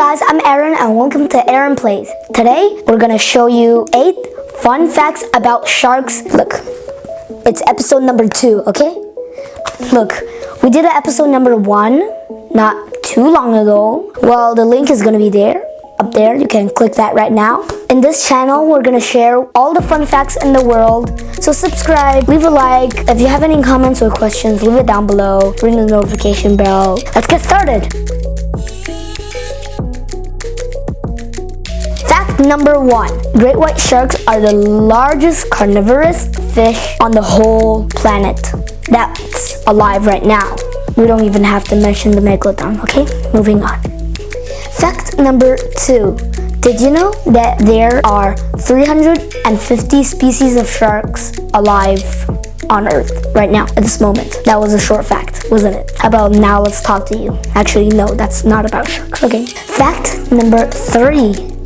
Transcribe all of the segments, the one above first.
guys, I'm Aaron and welcome to Aaron Plays. Today, we're gonna show you 8 fun facts about sharks. Look, it's episode number 2, okay? Look, we did an episode number 1 not too long ago. Well, the link is gonna be there, up there. You can click that right now. In this channel, we're gonna share all the fun facts in the world. So subscribe, leave a like. If you have any comments or questions, leave it down below. Ring the notification bell. Let's get started. Number one. Great white sharks are the largest carnivorous fish on the whole planet that's alive right now. We don't even have to mention the megalodon, okay? Moving on. Fact number two. Did you know that there are 350 species of sharks alive on Earth right now at this moment? That was a short fact, wasn't it? About now let's talk to you. Actually, no, that's not about sharks. Okay. Fact number three.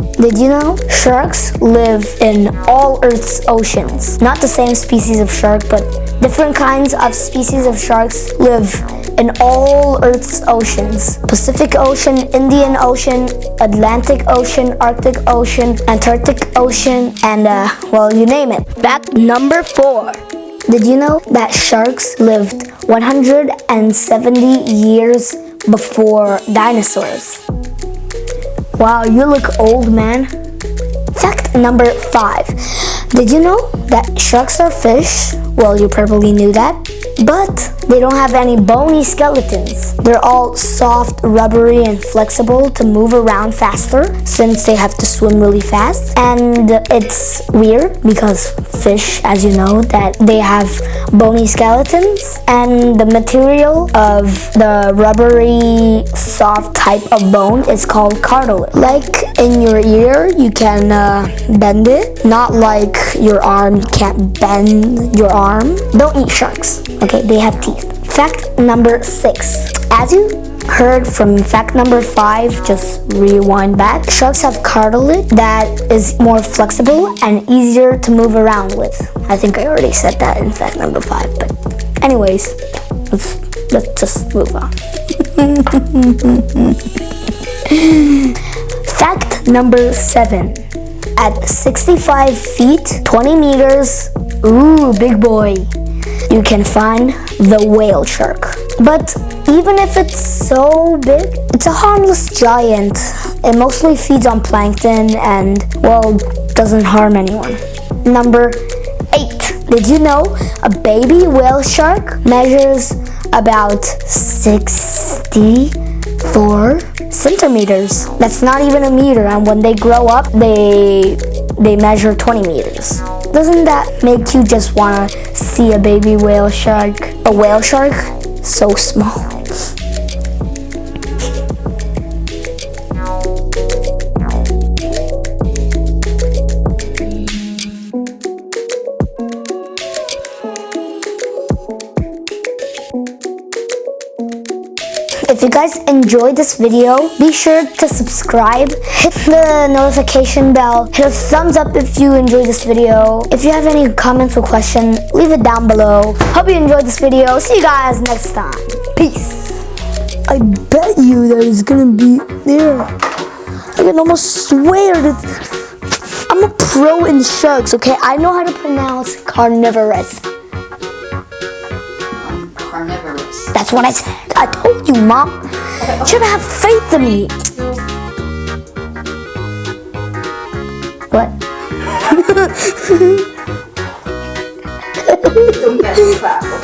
Did you know sharks live in all Earth's oceans? Not the same species of shark, but different kinds of species of sharks live in all Earth's oceans. Pacific Ocean, Indian Ocean, Atlantic Ocean, Arctic Ocean, Antarctic Ocean, and uh, well, you name it. Fact number four. Did you know that sharks lived 170 years before dinosaurs? Wow, you look old, man. Fact number five. Did you know that sharks are fish? Well, you probably knew that. But they don't have any bony skeletons. They're all soft, rubbery, and flexible to move around faster since they have to swim really fast. And it's weird because fish, as you know, that they have bony skeletons and the material of the rubbery, soft type of bone is called cartilage. Like in your ear, you can uh, bend it. Not like your arm, you can't bend your arm. Don't eat sharks. Okay, they have teeth. Fact number six. As you heard from fact number five, just rewind back. Sharks have cartilage that is more flexible and easier to move around with. I think I already said that in fact number five, but anyways, let's let's just move on. fact number seven. At 65 feet, 20 meters, ooh, big boy, you can find the whale shark. But even if it's so big, it's a harmless giant. It mostly feeds on plankton and, well, doesn't harm anyone. Number eight. Did you know a baby whale shark measures about 64 centimeters? That's not even a meter, and when they grow up, they they measure 20 meters. Doesn't that make you just want to see a baby whale shark? A whale shark? So small. If you guys enjoyed this video, be sure to subscribe, hit the notification bell, hit a thumbs up if you enjoyed this video. If you have any comments or questions, leave it down below. Hope you enjoyed this video. See you guys next time. Peace. I bet you that it's gonna be there. I can almost swear that I'm a pro in sharks, okay? I know how to pronounce carnivorous. That's what I said. I told you, Mom. You should have faith in me. What? Don't get.